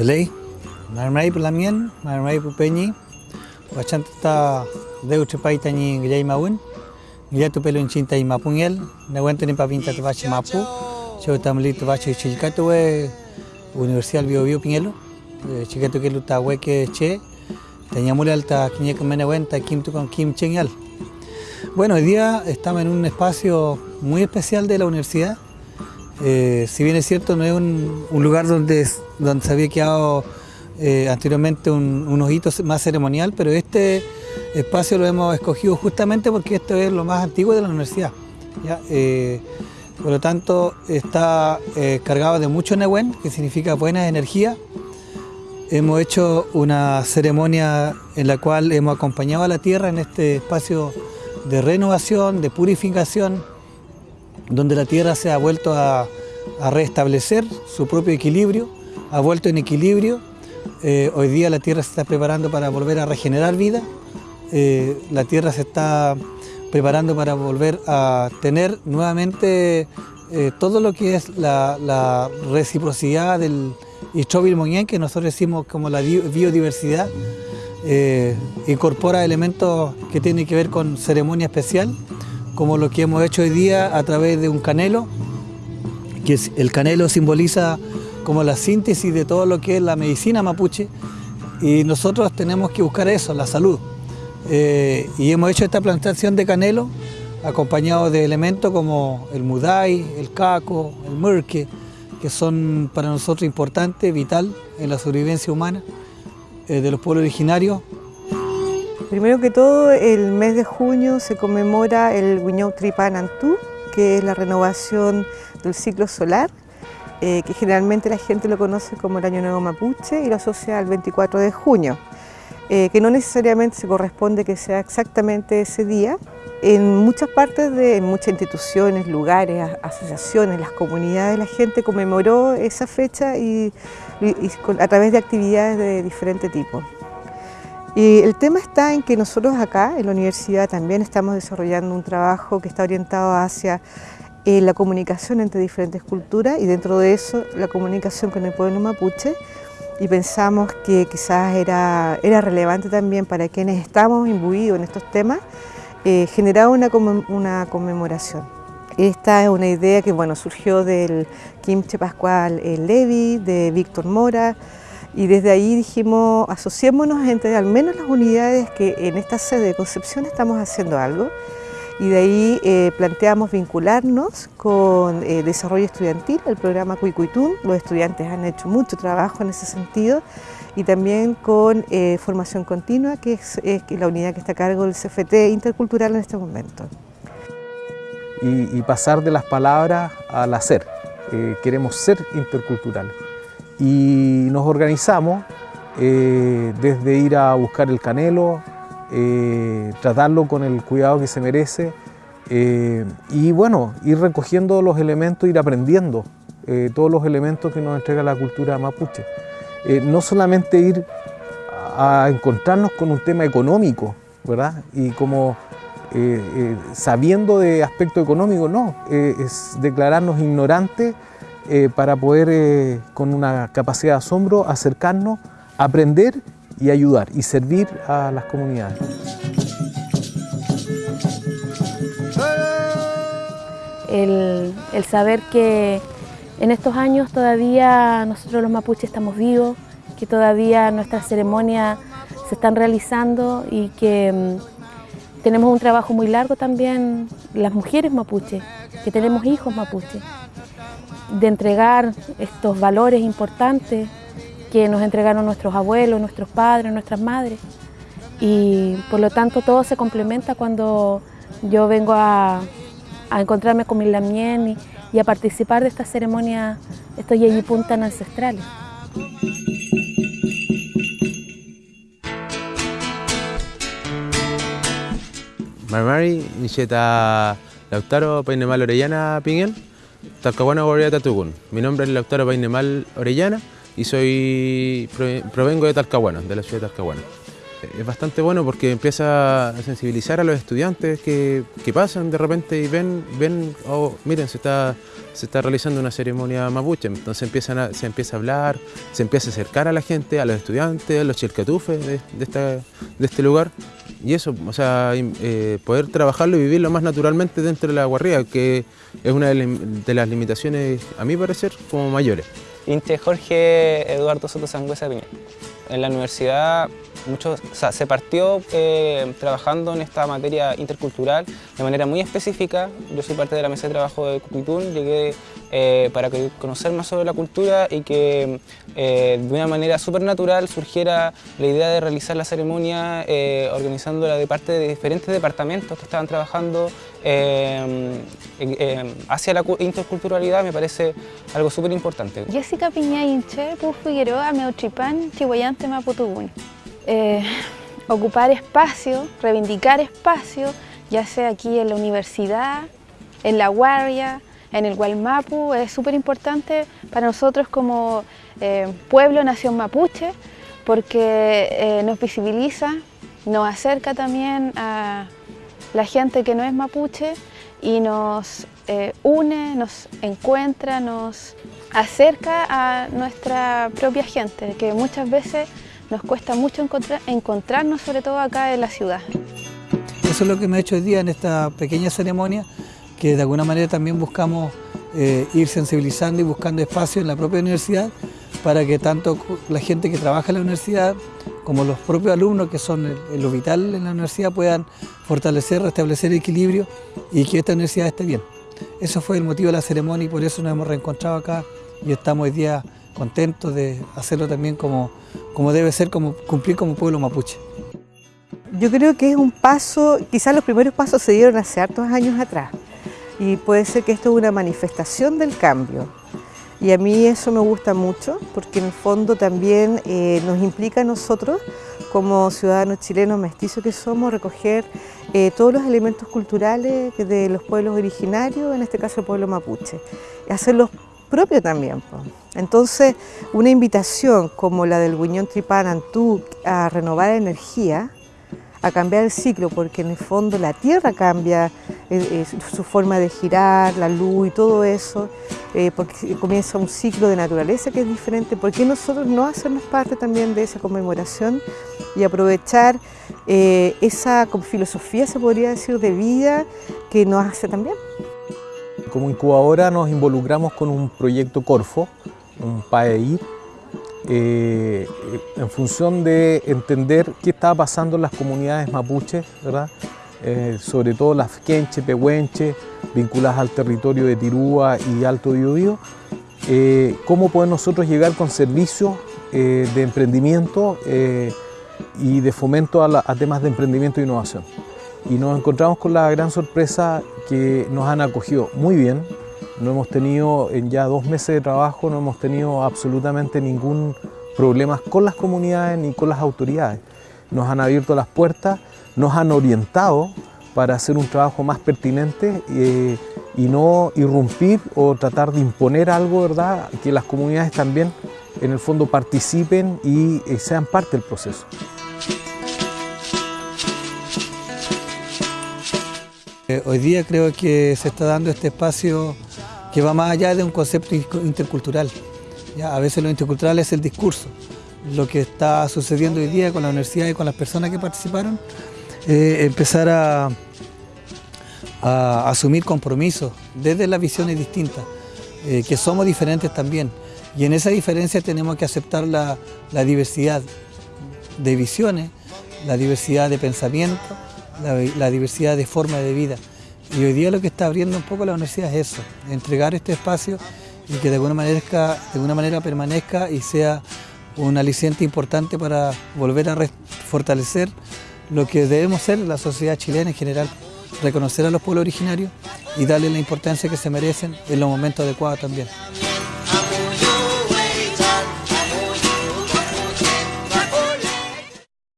Lei, marmai pelamian, marmai pupenyi, wacan tata deu cepai tanyi gejai maun, gejai tu pelun cinta imapungel, nawan tu nipa pinta tu mapu, te bache chilcato we Universidad Bio Bio Piñelo, chicato que luta we que che, teñamule alta quiñe que menehuenta kim tu con kim cheñal. Bueno, hoy día estamos en un espacio muy especial de la universidad, eh, si bien es cierto, no es un, lugar donde, donde se había quedado eh, anteriormente un, un ojito más ceremonial, pero este espacio lo hemos escogido justamente porque esto es lo más antiguo de la universidad. ¿ya? Eh, por lo tanto, está eh, cargado de mucho Nehuen, que significa buena energía. Hemos hecho una ceremonia en la cual hemos acompañado a la tierra en este espacio de renovación, de purificación, donde la tierra se ha vuelto a, a restablecer su propio equilibrio, ha vuelto en equilibrio. Eh, hoy día la tierra se está preparando para volver a regenerar vida, eh, la tierra se está preparando para volver a tener nuevamente eh, todo lo que es la, reciprocidad del Istrovil Moñén, que nosotros decimos como la biodiversidad, incorpora elementos que tienen que ver con ceremonia especial, como lo que hemos hecho hoy día a través de un canelo, que el canelo simboliza como la síntesis de todo lo que es la medicina mapuche y nosotros tenemos que buscar eso, la salud. Eh, y hemos hecho esta plantación de canelo acompañado de elementos como el mudai, el caco, el murque, que son para nosotros importantes, vital en la sobrevivencia humana eh, de los pueblos originarios. Primero que todo, el mes de junio se conmemora el Guiñou Tripanantú, que es la renovación del ciclo solar, eh, que generalmente la gente lo conoce como el Año Nuevo Mapuche y lo asocia al 24 de junio, eh, que no necesariamente se corresponde que sea exactamente ese día. En muchas partes, de en muchas instituciones, lugares, asociaciones, las comunidades, la gente conmemoró esa fecha y, a través de actividades de diferente tipo. Y el tema está en que nosotros acá en la universidad también estamos desarrollando un trabajo que está orientado hacia eh, la comunicación entre diferentes culturas y dentro de eso la comunicación con el pueblo mapuche y pensamos que quizás era, era relevante también para quienes estamos imbuidos en estos temas eh, generar una, una conmemoración. Esta es una idea que bueno, surgió del Kimche Pascual Levi, de Víctor Mora, y desde ahí dijimos, asociémonos entre al menos las unidades que en esta sede de Concepción estamos haciendo algo y de ahí eh, planteamos vincularnos con eh, desarrollo estudiantil, el programa Cuicuitún, los estudiantes han hecho mucho trabajo en ese sentido. Y también con eh, formación continua, que es, la unidad que está a cargo del CFT intercultural en este momento. Y, pasar de las palabras al hacer, queremos ser interculturales y nos organizamos eh, desde ir a buscar el canelo, eh, tratarlo con el cuidado que se merece eh, y bueno, ir recogiendo los elementos, ir aprendiendo eh, todos los elementos que nos entrega la cultura mapuche. No solamente ir a encontrarnos con un tema económico, ¿verdad? Y como sabiendo de aspecto económico, no, es declararnos ignorantes para poder, con una capacidad de asombro, acercarnos, aprender y ayudar y servir a las comunidades. El, el, saber que en estos años todavía nosotros los mapuches estamos vivos, que todavía nuestras ceremonias se están realizando y que mm, tenemos un trabajo muy largo también las mujeres mapuches, que tenemos hijos mapuches de entregar estos valores importantes que nos entregaron nuestros abuelos, nuestros padres, nuestras madres. Y por lo tanto todo se complementa cuando yo vengo a, a encontrarme con mi lamien y, y, a participar de estas ceremonias, estos yeyipuntan ancestrales. Marmari, Nisheta Lautaro, Painemal Orellana, Pinguel. Talcahuano Guardia Tatugún. Mi nombre es doctor Painemal Orellana y soy provengo de Talcahuano, de la ciudad de Talcahuano. Es bastante bueno porque empieza a sensibilizar a los estudiantes que, pasan de repente y ven, ven oh, miren, se está, se está realizando una ceremonia mapuche, entonces se empieza a hablar, se empieza a acercar a la gente, a los estudiantes, a los chilcatufes de, de, este lugar y eso, o sea, eh, poder trabajarlo y vivirlo más naturalmente dentro de la guarría, que es una de las limitaciones, a mi parecer, como mayores. Inte Jorge Eduardo Soto Sangüesa Piña. En la universidad mucho, se partió eh, trabajando en esta materia intercultural de manera muy específica. Yo soy parte de la mesa de trabajo de Cuquitún, llegué eh, para conocer más sobre la cultura y que eh, de una manera súper natural surgiera la idea de realizar la ceremonia organizándola de parte de diferentes departamentos que estaban trabajando hacia la interculturalidad me parece algo súper importante. Jessica Piña Inche, Figueroa, Meutripán, Chihuayante, Maputugún. Eh, ocupar espacio, reivindicar espacio, ya sea aquí en la universidad, en la guardia, en el Gualmapu, es súper importante para nosotros como eh, pueblo, nación mapuche, porque eh, nos visibiliza, nos acerca también a la gente que no es mapuche y nos une, nos encuentra, nos acerca a nuestra propia gente, que muchas veces nos cuesta mucho encontrarnos, sobre todo acá en la ciudad. Eso es lo que me ha hecho hoy día en esta pequeña ceremonia, que de alguna manera también buscamos eh, ir sensibilizando y buscando espacio en la propia universidad para que tanto la gente que trabaja en la universidad como los propios alumnos que son lo vital en la universidad puedan fortalecer, restablecer el equilibrio y que esta universidad esté bien. Eso fue el motivo de la ceremonia y por eso nos hemos reencontrado acá y estamos hoy día contentos de hacerlo también como, como debe ser, como cumplir como pueblo mapuche. Yo creo que es un paso, quizás los primeros pasos se dieron hace hartos años atrás y puede ser que esto es una manifestación del cambio. Y a mí eso me gusta mucho porque en el fondo también eh, nos implica a nosotros como ciudadanos chilenos mestizos que somos recoger eh, todos los elementos culturales de los pueblos originarios, en este caso el pueblo mapuche, y hacerlos propio también. Entonces, una invitación como la del Guiñón Tripán Antú a renovar energía, a cambiar el ciclo, porque en el fondo la Tierra cambia eh, eh, su forma de girar, la luz y todo eso, eh, porque comienza un ciclo de naturaleza que es diferente. ¿Por qué nosotros no hacernos parte también de esa conmemoración y aprovechar esa filosofía, se podría decir, de vida que nos hace también? Como incubadora nos involucramos con un proyecto Corfo, un PAEIR, eh, en función de entender qué estaba pasando en las comunidades mapuches, ¿verdad? Eh, sobre todo las quenche, pehuenche, vinculadas al territorio de Tirúa y Alto Biobío, eh, cómo podemos nosotros llegar con servicios de emprendimiento y de fomento a, a temas de emprendimiento e innovación y nos encontramos con la gran sorpresa que nos han acogido muy bien. No hemos tenido, en ya dos meses de trabajo, no hemos tenido absolutamente ningún problema con las comunidades ni con las autoridades. Nos han abierto las puertas, nos han orientado para hacer un trabajo más pertinente eh, y no irrumpir o tratar de imponer algo, ¿verdad? Que las comunidades también en el fondo participen y eh, sean parte del proceso. Hoy día creo que se está dando este espacio que va más allá de un concepto intercultural. A veces lo intercultural es el discurso. Lo que está sucediendo hoy día con la universidad y con las personas que participaron, eh, empezar a, asumir compromisos desde las visiones distintas, eh, que somos diferentes también. Y en esa diferencia tenemos que aceptar la, diversidad de visiones, la diversidad de pensamientos, la, diversidad de forma de vida. Y hoy día lo que está abriendo un poco la universidad es eso, entregar este espacio y que de alguna manera, de alguna manera permanezca y sea un aliciente importante para volver a fortalecer lo que debemos ser la sociedad chilena en general, reconocer a los pueblos originarios y darle la importancia que se merecen en los momentos adecuados también.